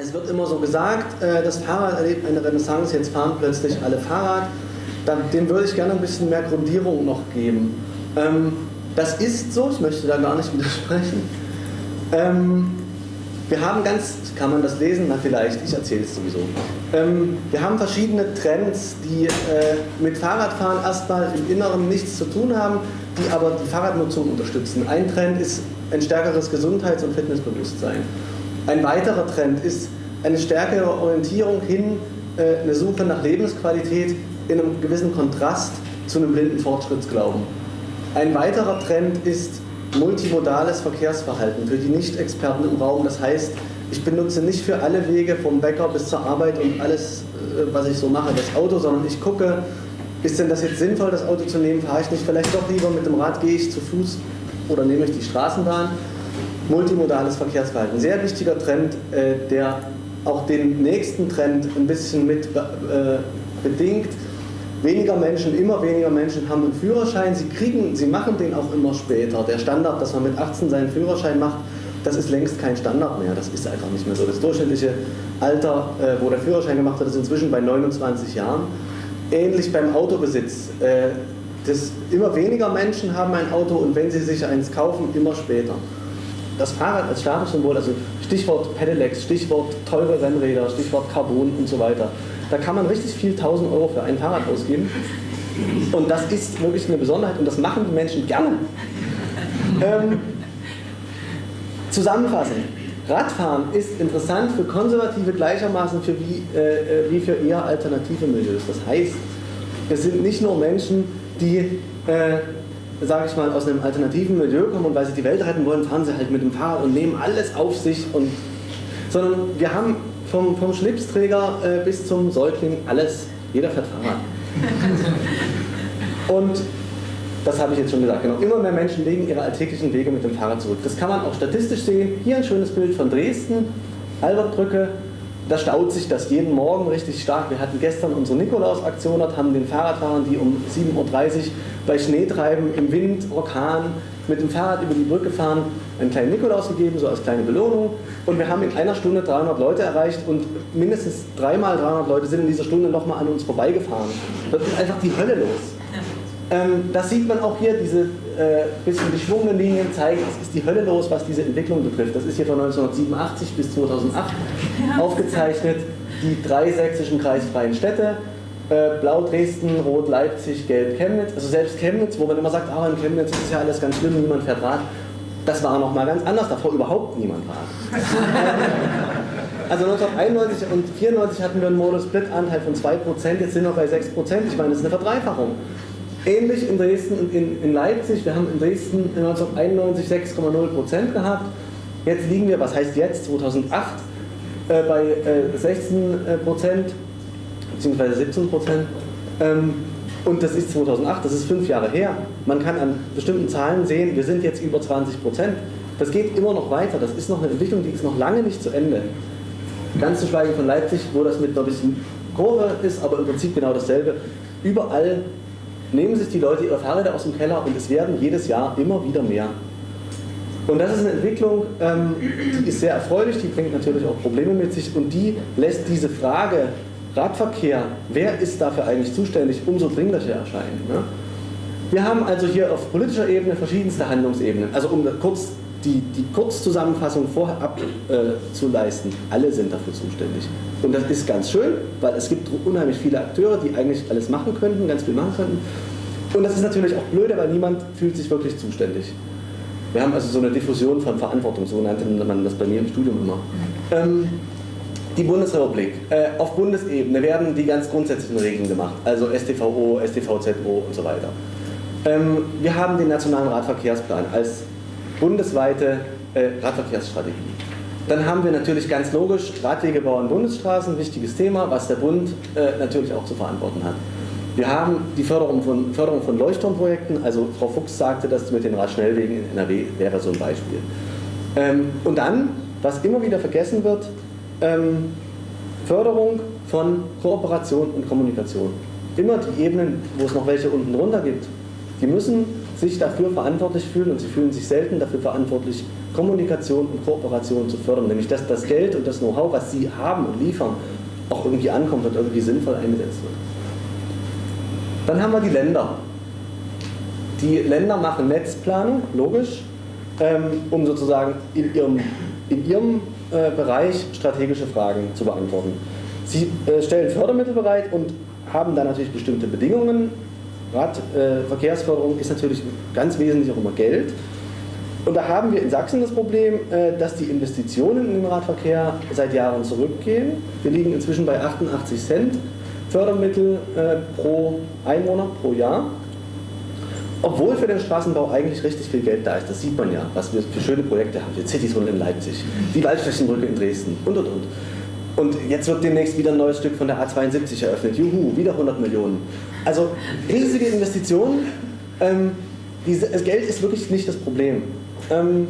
Es wird immer so gesagt, äh, das Fahrrad erlebt eine Renaissance, jetzt fahren plötzlich alle Fahrrad. Dem würde ich gerne ein bisschen mehr Grundierung noch geben. Ähm, das ist so, ich möchte da gar nicht widersprechen. Ähm, wir haben ganz, kann man das lesen? Na vielleicht, ich erzähle es sowieso. Ähm, wir haben verschiedene Trends, die äh, mit Fahrradfahren erstmal im Inneren nichts zu tun haben, die aber die Fahrradnutzung unterstützen. Ein Trend ist ein stärkeres Gesundheits- und Fitnessbewusstsein. Ein weiterer Trend ist eine stärkere Orientierung hin, äh, eine Suche nach Lebensqualität in einem gewissen Kontrast zu einem blinden Fortschrittsglauben. Ein weiterer Trend ist multimodales Verkehrsverhalten für die Nicht-Experten im Raum. Das heißt, ich benutze nicht für alle Wege vom Bäcker bis zur Arbeit und alles, äh, was ich so mache, das Auto, sondern ich gucke, ist denn das jetzt sinnvoll, das Auto zu nehmen? Fahre ich nicht vielleicht doch lieber mit dem Rad, gehe ich zu Fuß oder nehme ich die Straßenbahn? Multimodales Verkehrsverhalten. Sehr wichtiger Trend, äh, der auch den nächsten Trend ein bisschen mit äh, bedingt. Weniger Menschen, immer weniger Menschen haben einen Führerschein. Sie, kriegen, sie machen den auch immer später. Der Standard, dass man mit 18 seinen Führerschein macht, das ist längst kein Standard mehr. Das ist einfach nicht mehr so. Das durchschnittliche Alter, äh, wo der Führerschein gemacht wird, ist inzwischen bei 29 Jahren. Ähnlich beim Autobesitz. Das, immer weniger Menschen haben ein Auto und wenn sie sich eins kaufen, immer später. Das Fahrrad als Statussymbol, also Stichwort Pedelecs, Stichwort teure Rennräder, Stichwort Carbon und so weiter. Da kann man richtig viel 1000 Euro für ein Fahrrad ausgeben. Und das ist wirklich eine Besonderheit und das machen die Menschen gerne. Ähm, zusammenfassend. Radfahren ist interessant für Konservative gleichermaßen für wie, äh, äh wie für eher alternative Milieus. Das heißt, es sind nicht nur Menschen, die, äh, sage ich mal, aus einem alternativen Milieu kommen und weil sie die Welt retten wollen, fahren sie halt mit dem Fahrrad und nehmen alles auf sich. Und, sondern wir haben vom, vom Schlipsträger äh, bis zum Säugling alles, jeder fährt Fahrrad. Und das habe ich jetzt schon gesagt, genau. Immer mehr Menschen legen ihre alltäglichen Wege mit dem Fahrrad zurück. Das kann man auch statistisch sehen. Hier ein schönes Bild von Dresden, Albertbrücke. Da staut sich das jeden Morgen richtig stark. Wir hatten gestern unsere Nikolaus-Aktion dort, haben den Fahrradfahrern, die um 7.30 Uhr bei Schneetreiben, im Wind, Orkan mit dem Fahrrad über die Brücke fahren, einen kleinen Nikolaus gegeben, so als kleine Belohnung. Und wir haben in einer Stunde 300 Leute erreicht und mindestens dreimal 300 Leute sind in dieser Stunde nochmal an uns vorbeigefahren. Das ist einfach die Hölle los. Ähm, das sieht man auch hier, diese äh, bisschen geschwungenen Linien zeigen, es ist die Hölle los, was diese Entwicklung betrifft. Das ist hier von 1987 bis 2008 aufgezeichnet, die drei sächsischen kreisfreien Städte, äh, Blau Dresden, Rot Leipzig, Gelb Chemnitz. Also selbst Chemnitz, wo man immer sagt, ah, in Chemnitz ist ja alles ganz schlimm, niemand fährt Rad. Das war noch mal ganz anders, davor überhaupt niemand Rad. Also 1991 und 1994 hatten wir einen Modus-Split-Anteil von 2%, jetzt sind wir bei 6%. Ich meine, das ist eine Verdreifachung. Ähnlich in Dresden und in, in Leipzig. Wir haben in Dresden 1991 6,0% gehabt. Jetzt liegen wir, was heißt jetzt, 2008, äh, bei äh, 16% bzw. 17% Ähm, und das ist 2008, das ist fünf Jahre her. Man kann an bestimmten Zahlen sehen, wir sind jetzt über 20% Das geht immer noch weiter. Das ist noch eine Entwicklung, die ist noch lange nicht zu Ende. Ganz zu schweigen von Leipzig, wo das mit einer bisschen Kurve ist, aber im Prinzip genau dasselbe. Überall nehmen sich die Leute ihre Fahrräder aus dem Keller und es werden jedes Jahr immer wieder mehr. Und das ist eine Entwicklung, ähm, die ist sehr erfreulich, die bringt natürlich auch Probleme mit sich und die lässt diese Frage Radverkehr, wer ist dafür eigentlich zuständig, umso dringlicher erscheinen. Ne? Wir haben also hier auf politischer Ebene verschiedenste Handlungsebenen. Also um kurz die, die Kurzzusammenfassung vorab äh, zu leisten, alle sind dafür zuständig. Und das ist ganz schön, weil es gibt unheimlich viele Akteure, die eigentlich alles machen könnten, ganz viel machen könnten. Und das ist natürlich auch blöde, weil niemand fühlt sich wirklich zuständig. Wir haben also so eine Diffusion von Verantwortung, so nannte man das bei mir im Studium immer. Ähm, die Bundesrepublik. Äh, auf Bundesebene werden die ganz grundsätzlichen Regeln gemacht, also STVO, STVZO und so weiter. Ähm, wir haben den Nationalen Radverkehrsplan als bundesweite äh, Radverkehrsstrategie. Dann haben wir natürlich ganz logisch Radwegebau und Bundesstraßen, wichtiges Thema, was der Bund äh, natürlich auch zu verantworten hat. Wir haben die Förderung von, Förderung von Leuchtturmprojekten, also Frau Fuchs sagte, dass mit den Radschnellwegen in NRW wäre so ein Beispiel. Ähm, und dann, was immer wieder vergessen wird, ähm, Förderung von Kooperation und Kommunikation. Immer die Ebenen, wo es noch welche unten drunter gibt, die müssen sich dafür verantwortlich fühlen und sie fühlen sich selten dafür verantwortlich, Kommunikation und Kooperation zu fördern. Nämlich, dass das Geld und das Know-how, was sie haben und liefern, auch irgendwie ankommt und irgendwie sinnvoll eingesetzt wird. Dann haben wir die Länder. Die Länder machen Netzplanung, logisch, ähm, um sozusagen in ihrem, in ihrem äh, Bereich strategische Fragen zu beantworten. Sie äh, stellen Fördermittel bereit und haben dann natürlich bestimmte Bedingungen. Radverkehrsförderung äh, ist natürlich ganz wesentlich auch immer Geld. Und da haben wir in Sachsen das Problem, dass die Investitionen in den Radverkehr seit Jahren zurückgehen. Wir liegen inzwischen bei 88 Cent Fördermittel pro Einwohner pro Jahr. Obwohl für den Straßenbau eigentlich richtig viel Geld da ist, das sieht man ja, was wir für schöne Projekte haben. Die Citytunnel in Leipzig, die Waldflächenbrücke in Dresden und und und. Und jetzt wird demnächst wieder ein neues Stück von der A72 eröffnet. Juhu, wieder 100 Millionen. Also riesige Investitionen. Ähm, diese, das Geld ist wirklich nicht das Problem. Ähm,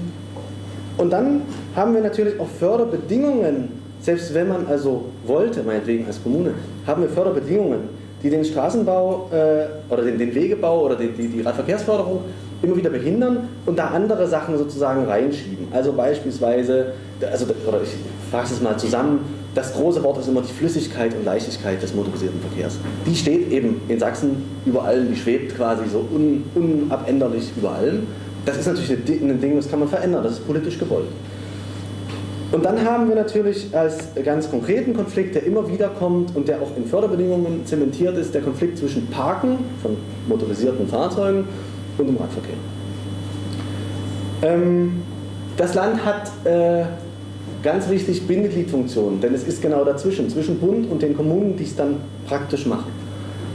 und dann haben wir natürlich auch Förderbedingungen, selbst wenn man also wollte, meinetwegen als Kommune, haben wir Förderbedingungen, die den Straßenbau äh, oder den, den, Wegebau oder die, die, die Radverkehrsförderung immer wieder behindern und da andere Sachen sozusagen reinschieben. Also beispielsweise, also, oder ich fasse es mal zusammen, das große Wort ist immer die Flüssigkeit und Leichtigkeit des motorisierten Verkehrs. Die steht eben in Sachsen über allem, die schwebt quasi so un, unabänderlich über allem. Das ist natürlich ein Ding, das kann man verändern, das ist politisch gewollt. Und dann haben wir natürlich als ganz konkreten Konflikt, der immer wieder kommt und der auch in Förderbedingungen zementiert ist, der Konflikt zwischen Parken von motorisierten Fahrzeugen und dem Radverkehr. Ähm, das Land hat äh, ganz wichtig Bindegliedfunktionen, denn es ist genau dazwischen, zwischen Bund und den Kommunen, die es dann praktisch machen.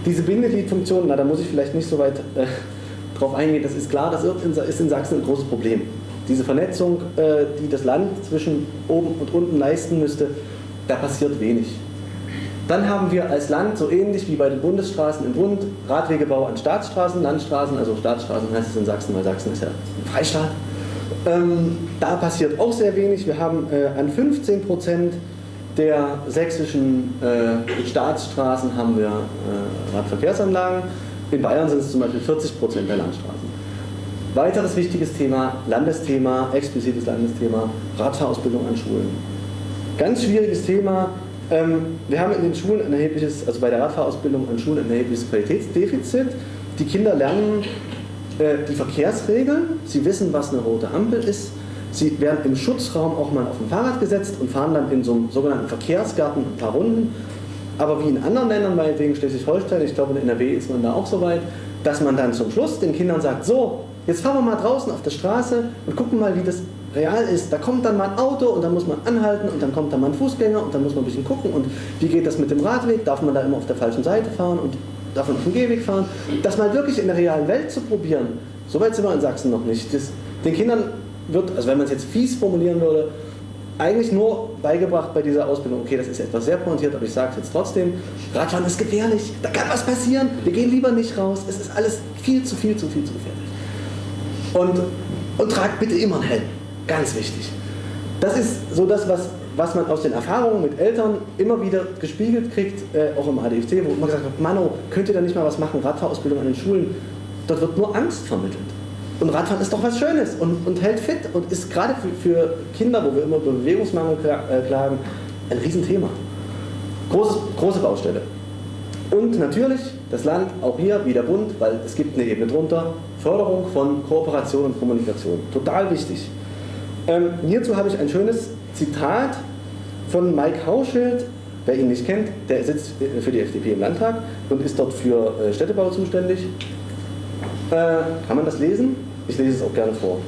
Diese Bindegliedfunktionen, na da muss ich vielleicht nicht so weit äh, drauf eingehen, das ist klar, das ist in Sachsen ein großes Problem diese Vernetzung, äh, die das Land zwischen oben und unten leisten müsste, da passiert wenig. Dann haben wir als Land, so ähnlich wie bei den Bundesstraßen im Bund, Radwegebau an Staatsstraßen, Landstraßen, also Staatsstraßen heißt es in Sachsen, weil Sachsen ist ja ein Freistaat. Ähm, da passiert auch sehr wenig. Wir haben äh, an 15 Prozent der sächsischen äh, Staatsstraßen haben wir äh, Radverkehrsanlagen. In Bayern sind es zum Beispiel 40 Prozent der Landstraßen. Weiteres wichtiges Thema, Landesthema, explizites Landesthema, Radfahrausbildung an Schulen. Ganz schwieriges Thema. Ähm, wir haben in den Schulen ein erhebliches, also bei der Radfahrausbildung an Schulen ein erhebliches Qualitätsdefizit. Die Kinder lernen die Verkehrsregeln, sie wissen, was eine rote Ampel ist. Sie werden im Schutzraum auch mal auf ein Fahrrad gesetzt und fahren dann in so einem sogenannten Verkehrsgarten ein paar Runden. Aber wie in anderen Ländern, meinetwegen Schleswig-Holstein, ich glaube in NRW ist man da auch so weit, dass man dann zum Schluss den Kindern sagt, so, Jetzt fahren wir mal draußen auf der Straße und gucken mal, wie das real ist. Da kommt dann mal ein Auto und dann muss man anhalten und dann kommt da mal ein Fußgänger und dann muss man ein bisschen gucken und wie geht das mit dem Radweg, darf man da immer auf der falschen Seite fahren und man auf dem Gehweg fahren. Das mal wirklich in der realen Welt zu probieren, so weit sind wir in Sachsen noch nicht. Das, den Kindern wird, also wenn man es jetzt fies formulieren würde, eigentlich nur beigebracht bei dieser Ausbildung, okay, das ist etwas sehr pointiert, aber ich sage es jetzt trotzdem, Radfahren ist gefährlich, da kann was passieren, wir gehen lieber nicht raus, es ist alles viel zu viel, zu viel, zu gefährlich. Und, und tragt bitte immer einen Helm. Ganz wichtig. Das ist so das, was, was man aus den Erfahrungen mit Eltern immer wieder gespiegelt kriegt, äh, auch im ADFC, wo immer gesagt wird, Mano, könnt ihr da nicht mal was machen, Radfahrausbildung an den Schulen. Dort wird nur Angst vermittelt. Und Radfahren ist doch was Schönes und, und hält fit und ist gerade für, für Kinder, wo wir immer über Bewegungsmangel äh, klagen, ein Riesenthema. Große, große Baustelle. Und natürlich das Land, auch hier wie der Bund, weil es gibt eine Ebene drunter, Förderung von Kooperation und Kommunikation. Total wichtig. Ähm, hierzu habe ich ein schönes Zitat von Mike Hauschild, wer ihn nicht kennt, der sitzt für die FDP im Landtag und ist dort für äh, Städtebau zuständig. Äh, kann man das lesen? Ich lese es auch gerne vor.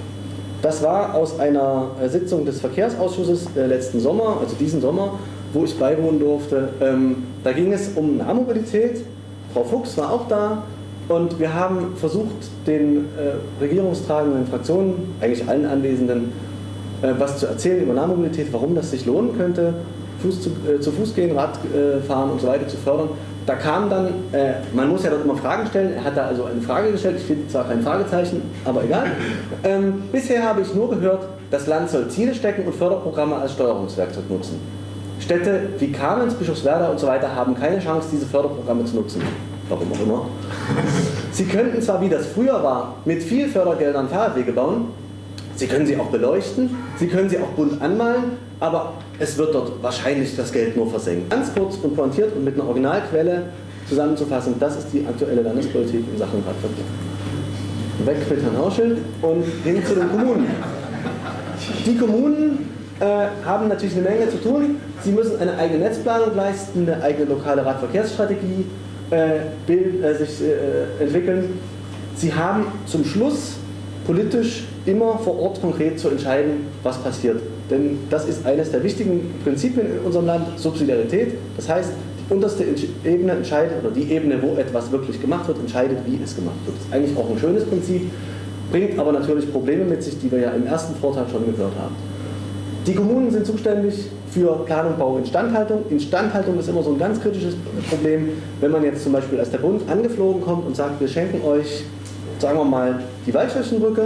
Das war aus einer äh, Sitzung des Verkehrsausschusses äh, letzten Sommer, also diesen Sommer, wo ich beiwohnen durfte. Ähm, da ging es um Nahmobilität. Frau Fuchs war auch da und wir haben versucht, den äh, regierungstragenden Fraktionen, eigentlich allen Anwesenden, äh, was zu erzählen über Nahmobilität, warum das sich lohnen könnte, Fuß zu, äh, zu Fuß gehen, Radfahren und so weiter zu fördern. Da kam dann, äh, man muss ja dort immer Fragen stellen, er hat da also eine Frage gestellt, ich finde zwar kein Fragezeichen, aber egal. Ähm, bisher habe ich nur gehört, das Land soll Ziele stecken und Förderprogramme als Steuerungswerkzeug nutzen. Städte wie Kamenz, Bischofswerda und so weiter haben keine Chance, diese Förderprogramme zu nutzen. warum auch immer. Sie könnten zwar, wie das früher war, mit viel Fördergeldern Fahrradwege bauen, Sie können sie auch beleuchten, Sie können sie auch bunt anmalen, aber es wird dort wahrscheinlich das Geld nur versenkt. Ganz kurz und pointiert und mit einer Originalquelle zusammenzufassen, das ist die aktuelle Landespolitik in Sachen Radverkehr. Weg mit Herrn Hauschild und hin zu den Kommunen. Die Kommunen äh, haben natürlich eine Menge zu tun. Sie müssen eine eigene Netzplanung leisten, eine eigene lokale Radverkehrsstrategie äh, bild, äh, sich äh, entwickeln. Sie haben zum Schluss politisch immer vor Ort konkret zu entscheiden, was passiert. Denn das ist eines der wichtigen Prinzipien in unserem Land, Subsidiarität. Das heißt, die unterste Ebene entscheidet, oder die Ebene, wo etwas wirklich gemacht wird, entscheidet, wie es gemacht wird. Das ist eigentlich auch ein schönes Prinzip, bringt aber natürlich Probleme mit sich, die wir ja im ersten Vortrag schon gehört haben. Die Kommunen sind zuständig für Planung, Bau, Instandhaltung. Instandhaltung ist immer so ein ganz kritisches Problem, wenn man jetzt zum Beispiel als der Bund angeflogen kommt und sagt, wir schenken euch, sagen wir mal, die Waldschirchenbrücke,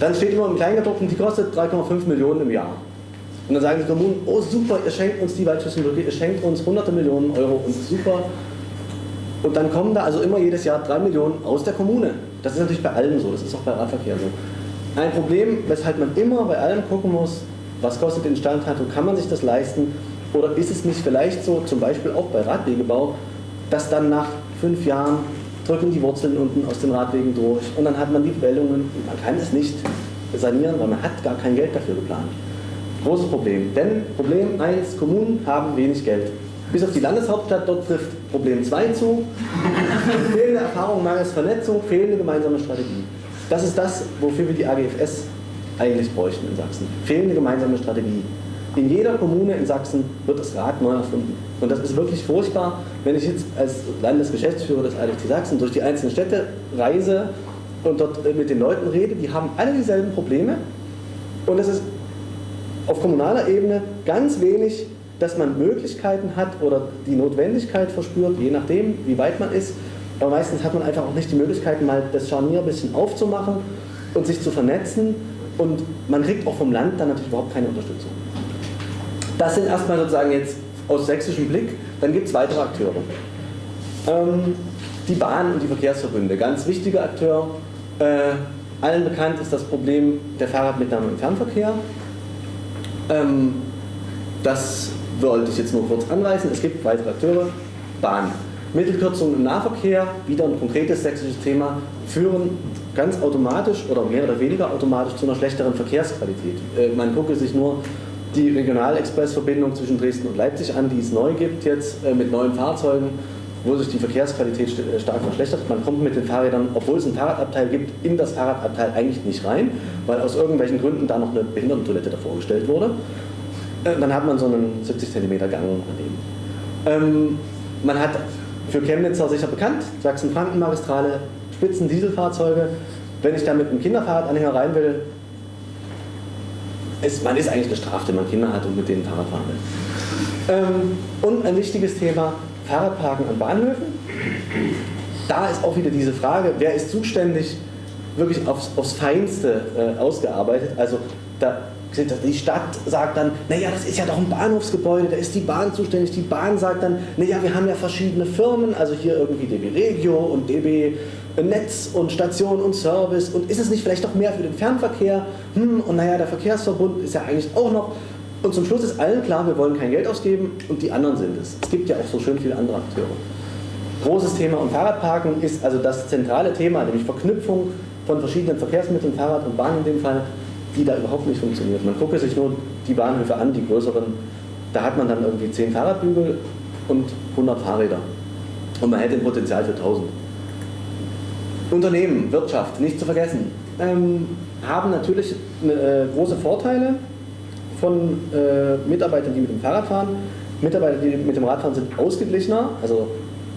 dann steht immer im Kleingedruckten, die kostet 3,5 Millionen im Jahr. Und dann sagen die Kommunen, oh super, ihr schenkt uns die Waldschüsselbrücke, ihr schenkt uns hunderte Millionen Euro und super. Und dann kommen da also immer jedes Jahr drei Millionen aus der Kommune. Das ist natürlich bei allem so, das ist auch bei Radverkehr so. Ein Problem, weshalb man immer bei allem gucken muss, was kostet die Instandhaltung, kann man sich das leisten oder ist es nicht vielleicht so, zum Beispiel auch bei Radwegebau, dass dann nach fünf Jahren drücken die Wurzeln unten aus den Radwegen durch und dann hat man die Wellungen man kann es nicht sanieren, weil man hat gar kein Geld dafür geplant. Großes Problem. Denn Problem 1, Kommunen haben wenig Geld. Bis auf die Landeshauptstadt, dort trifft Problem 2 zu. fehlende Erfahrung, mangels Vernetzung, fehlende gemeinsame Strategie. Das ist das, wofür wir die AGFS eigentlich bräuchten in Sachsen. Fehlende gemeinsame Strategie. In jeder Kommune in Sachsen wird das Rad neu erfunden. Und das ist wirklich furchtbar, wenn ich jetzt als Landesgeschäftsführer des ADFT Sachsen durch die einzelnen Städte reise und dort mit den Leuten rede, die haben alle dieselben Probleme. Und es ist auf kommunaler Ebene ganz wenig, dass man Möglichkeiten hat oder die Notwendigkeit verspürt, je nachdem, wie weit man ist. Aber meistens hat man einfach auch nicht die Möglichkeit, mal das Scharnier ein bisschen aufzumachen und sich zu vernetzen. Und man kriegt auch vom Land dann natürlich überhaupt keine Unterstützung. Das sind erstmal sozusagen jetzt aus sächsischem Blick. Dann gibt es weitere Akteure. Ähm, die Bahn und die Verkehrsverbünde, ganz wichtiger Akteur. Äh, allen bekannt ist das Problem der Fahrradmitnahme im Fernverkehr. Ähm, das wollte ich jetzt nur kurz anreißen. Es gibt weitere Akteure. Bahn. Mittelkürzungen im Nahverkehr, wieder ein konkretes sächsisches Thema, führen ganz automatisch oder mehr oder weniger automatisch zu einer schlechteren Verkehrsqualität. Äh, man gucke sich nur die Regionalexpressverbindung zwischen Dresden und Leipzig an, die es neu gibt jetzt äh, mit neuen Fahrzeugen, wo sich die Verkehrsqualität äh, stark verschlechtert. Man kommt mit den Fahrrädern, obwohl es ein Fahrradabteil gibt, in das Fahrradabteil eigentlich nicht rein, weil aus irgendwelchen Gründen da noch eine Behindertentoilette davor gestellt wurde. Äh, dann hat man so einen 70 cm Gang daneben. Ähm, man hat für Chemnitzer sicher bekannt, Sachsen-Franken-Magistrale, Spitzen-Dieselfahrzeuge. Wenn ich da mit einem Kinderfahrradanhänger rein will, ist, man ist eigentlich gestraft, wenn man Kinder hat und mit denen Fahrrad fahren will. Ähm, und ein wichtiges Thema, Fahrradparken an Bahnhöfen. Da ist auch wieder diese Frage, wer ist zuständig, wirklich aufs, aufs Feinste äh, ausgearbeitet. Also da, die Stadt sagt dann, naja, das ist ja doch ein Bahnhofsgebäude, da ist die Bahn zuständig. Die Bahn sagt dann, naja, wir haben ja verschiedene Firmen, also hier irgendwie DB Regio und DB Netz und Station und Service und ist es nicht vielleicht doch mehr für den Fernverkehr? Hm, und naja, der Verkehrsverbund ist ja eigentlich auch noch. Und zum Schluss ist allen klar, wir wollen kein Geld ausgeben und die anderen sind es. Es gibt ja auch so schön viele andere Akteure. Großes Thema und Fahrradparken ist also das zentrale Thema, nämlich Verknüpfung von verschiedenen Verkehrsmitteln, Fahrrad und Bahn in dem Fall, die da überhaupt nicht funktioniert. Man gucke sich nur die Bahnhöfe an, die größeren, da hat man dann irgendwie 10 Fahrradbügel und 100 Fahrräder. Und man hätte ein Potenzial für 1000. Unternehmen, Wirtschaft, nicht zu vergessen, ähm, haben natürlich eine, äh, große Vorteile von äh, Mitarbeitern, die mit dem Fahrrad fahren. Mitarbeiter, die mit dem Rad fahren, sind ausgeglichener, also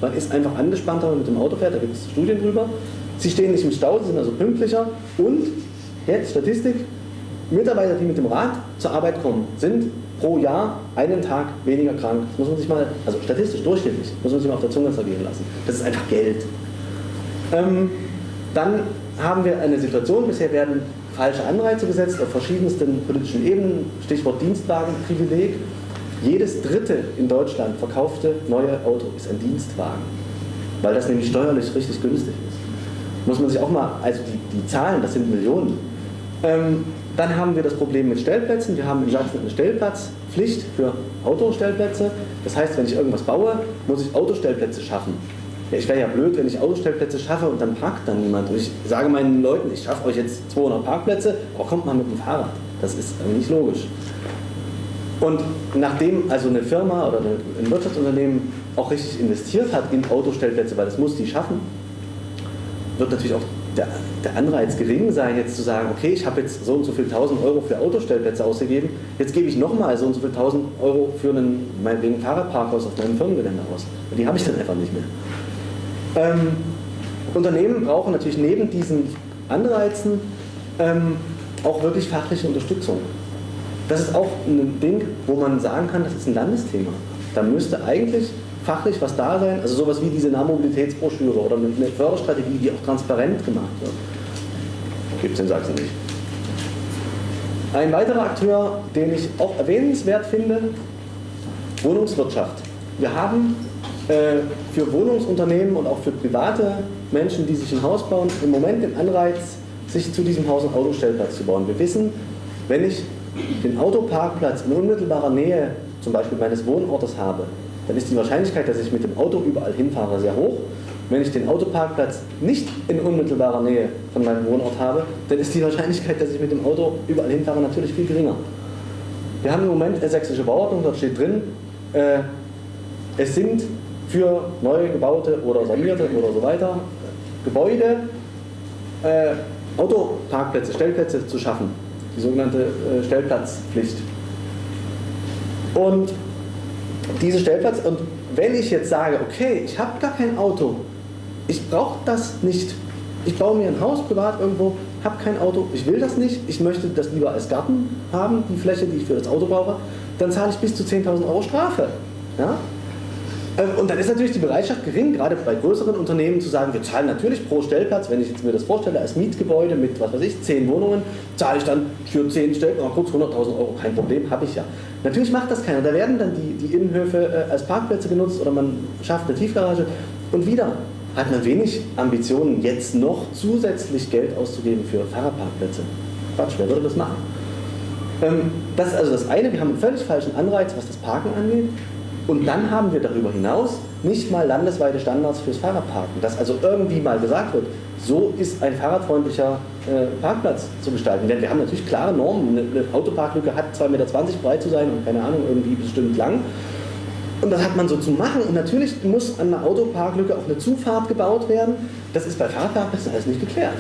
man ist einfach angespannter, wenn man mit dem Auto fährt, da gibt es Studien drüber. Sie stehen nicht im Stau, sie sind also pünktlicher und, jetzt Statistik, Mitarbeiter, die mit dem Rad zur Arbeit kommen, sind pro Jahr einen Tag weniger krank. Das muss man sich mal, also statistisch durchschnittlich, muss man sich mal auf der Zunge zergehen lassen. Das ist einfach Geld. Ähm, dann haben wir eine Situation, bisher werden falsche Anreize gesetzt auf verschiedensten politischen Ebenen, Stichwort Dienstwagenprivileg. Jedes dritte in Deutschland verkaufte neue Auto ist ein Dienstwagen. weil das nämlich steuerlich richtig günstig ist. Muss man sich auch mal, also die, die Zahlen, das sind Millionen. Ähm, dann haben wir das Problem mit Stellplätzen. Wir haben in Sachsen eine Stellplatzpflicht für Autostellplätze. Das heißt, wenn ich irgendwas baue, muss ich Autostellplätze schaffen. Ja, ich wäre ja blöd, wenn ich Autostellplätze schaffe und dann parkt dann niemand. Und ich sage meinen Leuten, ich schaffe euch jetzt 200 Parkplätze, aber kommt mal mit dem Fahrrad. Das ist nicht logisch. Und nachdem also eine Firma oder ein Wirtschaftsunternehmen auch richtig investiert hat in Autostellplätze, weil das muss die schaffen, wird natürlich auch der, der Anreiz gering sein, jetzt zu sagen, okay, ich habe jetzt so und so viel 1000 Euro für Autostellplätze ausgegeben, jetzt gebe ich nochmal so und so viel 1000 Euro für einen, meinetwegen Fahrradparkhaus auf meinem Firmengelände aus. Die habe ich dann einfach nicht mehr. Ähm, Unternehmen brauchen natürlich neben diesen Anreizen ähm, auch wirklich fachliche Unterstützung. Das ist auch ein Ding, wo man sagen kann, das ist ein Landesthema. Da müsste eigentlich fachlich was da sein, also sowas wie diese Nahmobilitätsbroschüre oder eine Förderstrategie, die auch transparent gemacht wird. Gibt es in Sachsen nicht. Ein weiterer Akteur, den ich auch erwähnenswert finde, Wohnungswirtschaft. Wir haben äh, für Wohnungsunternehmen und auch für private Menschen, die sich ein Haus bauen, im Moment den Anreiz, sich zu diesem Haus einen Autostellplatz zu bauen. Wir wissen, wenn ich den Autoparkplatz in unmittelbarer Nähe zum Beispiel meines Wohnortes habe, dann ist die Wahrscheinlichkeit, dass ich mit dem Auto überall hinfahre, sehr hoch. Wenn ich den Autoparkplatz nicht in unmittelbarer Nähe von meinem Wohnort habe, dann ist die Wahrscheinlichkeit, dass ich mit dem Auto überall hinfahre, natürlich viel geringer. Wir haben im Moment eine sächsische Bauordnung, dort steht drin, äh, es sind für neu gebaute oder sanierte oder so weiter Gebäude äh, Autoparkplätze, Stellplätze zu schaffen. Die sogenannte äh, Stellplatzpflicht. Und diese Stellplatz, und wenn ich jetzt sage, okay, ich habe gar kein Auto, ich brauche das nicht, ich baue mir ein Haus privat irgendwo, habe kein Auto, ich will das nicht, ich möchte das lieber als Garten haben, die Fläche, die ich für das Auto brauche, dann zahle ich bis zu 10.000 Euro Strafe. Ja? Ähm, und dann ist natürlich die Bereitschaft gering, gerade bei größeren Unternehmen zu sagen, wir zahlen natürlich pro Stellplatz, wenn ich jetzt mir das vorstelle, als Mietgebäude mit, was weiß ich, 10 Wohnungen, zahle ich dann für 10 Stellplätze, kurz 100.000 Euro, kein Problem, habe ich ja. Natürlich macht das keiner, da werden dann die, die Innenhöfe äh, als Parkplätze genutzt oder man schafft eine Tiefgarage und wieder hat man wenig Ambitionen, jetzt noch zusätzlich Geld auszugeben für Fahrradparkplätze. Quatsch, wer würde das machen? Ähm, das ist also das eine, wir haben einen völlig falschen Anreiz, was das Parken angeht. Und dann haben wir darüber hinaus nicht mal landesweite Standards fürs Fahrradparken, dass also irgendwie mal gesagt wird, so ist ein fahrradfreundlicher äh, Parkplatz zu gestalten. Denn wir haben natürlich klare Normen. Eine, eine Autoparklücke hat 2,20 Meter breit zu sein und keine Ahnung, irgendwie bestimmt lang. Und das hat man so zu machen. Und natürlich muss an einer Autoparklücke auch eine Zufahrt gebaut werden. Das ist bei Fahrradparkplätzen alles nicht geklärt.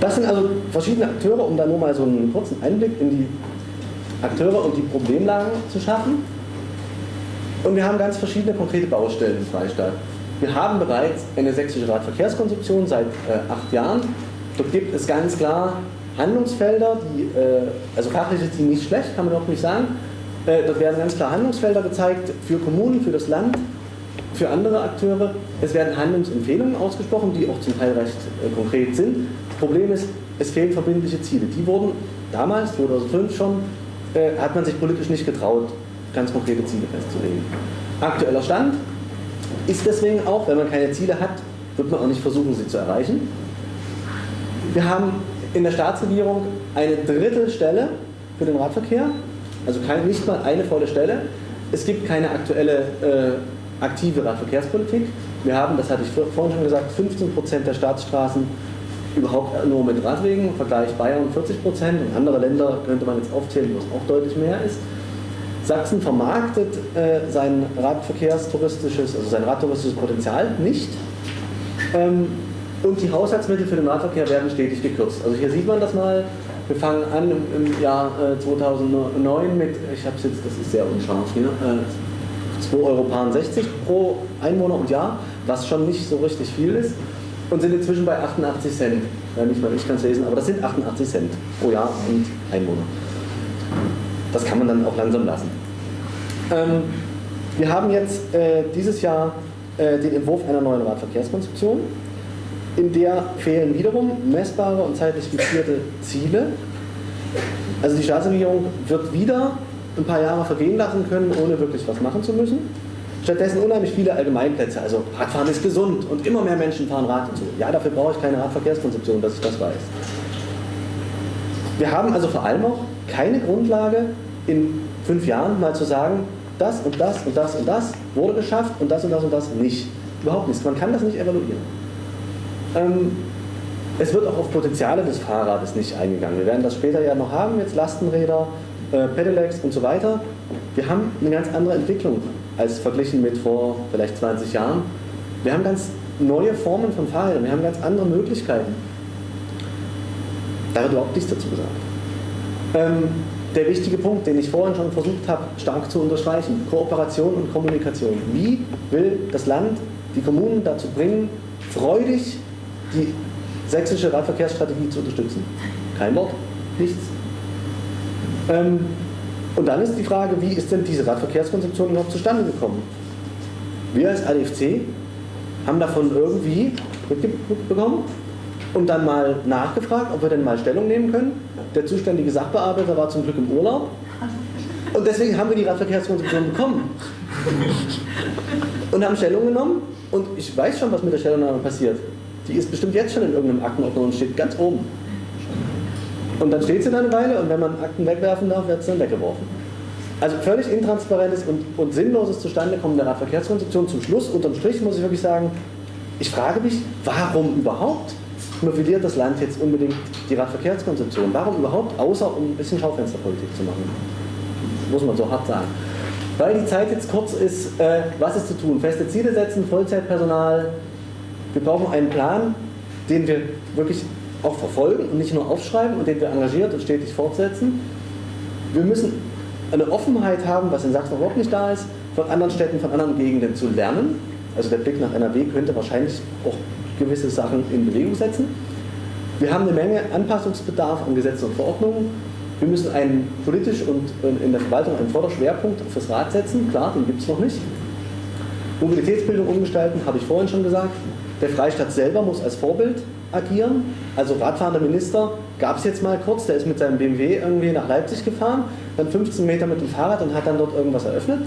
Das sind also verschiedene Akteure, um da nur mal so einen kurzen Einblick in die Akteure und die Problemlagen zu schaffen. Und wir haben ganz verschiedene konkrete Baustellen im Freistaat. Wir haben bereits eine sächsische Radverkehrskonzeption seit äh, acht Jahren. Dort gibt es ganz klar Handlungsfelder, die, äh, also fachlich ist die nicht schlecht, kann man doch nicht sagen. Äh, dort werden ganz klar Handlungsfelder gezeigt für Kommunen, für das Land, für andere Akteure. Es werden Handlungsempfehlungen ausgesprochen, die auch zum Teil recht äh, konkret sind. Das Problem ist, es fehlen verbindliche Ziele. Die wurden damals, 2005 schon, äh, hat man sich politisch nicht getraut, ganz konkrete Ziele festzulegen. Aktueller Stand ist deswegen auch, wenn man keine Ziele hat, wird man auch nicht versuchen, sie zu erreichen. Wir haben in der Staatsregierung eine Drittelstelle für den Radverkehr, also kein, nicht mal eine volle Stelle. Es gibt keine aktuelle äh, aktive Radverkehrspolitik. Wir haben, das hatte ich vorhin schon gesagt, 15% der Staatsstraßen überhaupt nur mit Radwegen, im Vergleich Bayern 40% und andere Länder könnte man jetzt aufzählen, wo es auch deutlich mehr ist. Sachsen vermarktet äh, sein Radverkehrstouristisches, also sein radtouristisches Potenzial nicht. Ähm, und die Haushaltsmittel für den Radverkehr werden stetig gekürzt. Also hier sieht man das mal. Wir fangen an im, im Jahr äh, 2009 mit, ich habe es jetzt, das ist sehr unscharf hier, äh, 2,60 Euro pro Einwohner und Jahr, was schon nicht so richtig viel ist. Und sind inzwischen bei 88 Cent. Ja, nicht mal ich kann es lesen, aber das sind 88 Cent pro Jahr und Einwohner. Das kann man dann auch langsam lassen. Ähm, wir haben jetzt äh, dieses Jahr äh, den Entwurf einer neuen Radverkehrskonzeption. In der fehlen wiederum messbare und zeitlich fixierte Ziele. Also die Staatsregierung wird wieder ein paar Jahre vergehen lassen können, ohne wirklich was machen zu müssen. Stattdessen unheimlich viele Allgemeinplätze. Also Radfahren ist gesund und immer mehr Menschen fahren Rad und so. Ja, dafür brauche ich keine Radverkehrskonzeption, dass ich das weiß. Wir haben also vor allem auch keine Grundlage, in fünf Jahren mal zu sagen, das und das und das und das wurde geschafft und das und das und das nicht. Überhaupt nichts. Man kann das nicht evaluieren. Ähm, es wird auch auf Potenziale des Fahrrades nicht eingegangen. Wir werden das später ja noch haben, jetzt Lastenräder, äh, Pedelecs und so weiter. Wir haben eine ganz andere Entwicklung als verglichen mit vor vielleicht 20 Jahren. Wir haben ganz neue Formen von Fahrrädern, wir haben ganz andere Möglichkeiten. Da wird überhaupt nichts dazu gesagt. Ähm, der wichtige Punkt, den ich vorhin schon versucht habe, stark zu unterstreichen, Kooperation und Kommunikation. Wie will das Land die Kommunen dazu bringen, freudig die sächsische Radverkehrsstrategie zu unterstützen? Kein Wort, nichts. Ähm, und dann ist die Frage, wie ist denn diese Radverkehrskonzeption überhaupt zustande gekommen? Wir als ADFC haben davon irgendwie mitbekommen und dann mal nachgefragt, ob wir denn mal Stellung nehmen können. Der zuständige Sachbearbeiter war zum Glück im Urlaub und deswegen haben wir die Radverkehrskonzeption bekommen und haben Stellung genommen und ich weiß schon, was mit der Stellungnahme passiert. Die ist bestimmt jetzt schon in irgendeinem Aktenordner und steht ganz oben. Und dann steht sie da eine Weile und wenn man Akten wegwerfen darf, wird sie dann weggeworfen. Also völlig intransparentes und, und sinnloses Zustandekommen der Radverkehrskonzeption. Zum Schluss, unterm Strich muss ich wirklich sagen, ich frage mich, warum überhaupt mobiliert das Land jetzt unbedingt die Radverkehrskonzeption? Warum überhaupt, außer um ein bisschen Schaufensterpolitik zu machen? Muss man so hart sagen. Weil die Zeit jetzt kurz ist, äh, was ist zu tun? Feste Ziele setzen, Vollzeitpersonal. Wir brauchen einen Plan, den wir wirklich auch verfolgen und nicht nur aufschreiben und den wir engagiert und stetig fortsetzen. Wir müssen eine Offenheit haben, was in Sachsen überhaupt nicht da ist, von anderen Städten, von anderen Gegenden zu lernen. Also der Blick nach NRW könnte wahrscheinlich auch gewisse Sachen in Bewegung setzen. Wir haben eine Menge Anpassungsbedarf an Gesetzen und Verordnungen. Wir müssen einen politisch und in der Verwaltung einen Vorderschwerpunkt fürs Rad setzen. Klar, den gibt es noch nicht. Mobilitätsbildung umgestalten, habe ich vorhin schon gesagt. Der Freistaat selber muss als Vorbild agieren. Also radfahrender Minister gab es jetzt mal kurz, der ist mit seinem BMW irgendwie nach Leipzig gefahren, dann 15 Meter mit dem Fahrrad und hat dann dort irgendwas eröffnet.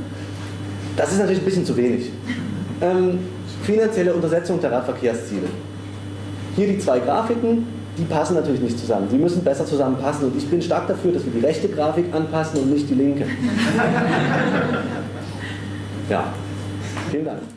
Das ist natürlich ein bisschen zu wenig. Ähm, finanzielle Untersetzung der Radverkehrsziele. Hier die zwei Grafiken, die passen natürlich nicht zusammen. Die müssen besser zusammenpassen und ich bin stark dafür, dass wir die rechte Grafik anpassen und nicht die linke. Ja, vielen Dank.